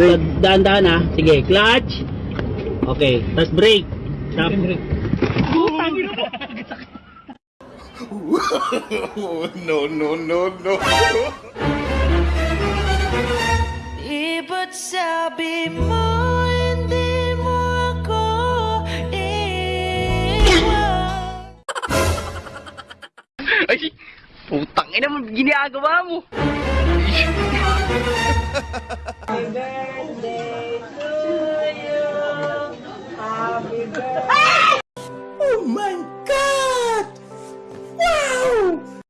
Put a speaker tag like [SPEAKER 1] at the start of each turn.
[SPEAKER 1] So, dahan-dahan ha. Sige, clutch. Okay, tapos brake. Stop.
[SPEAKER 2] no, no, no, no.
[SPEAKER 3] Di ba't sabi mo hindi mo ako iwan?
[SPEAKER 4] Ay, putang ina mo, ginagawa mo. oh my god!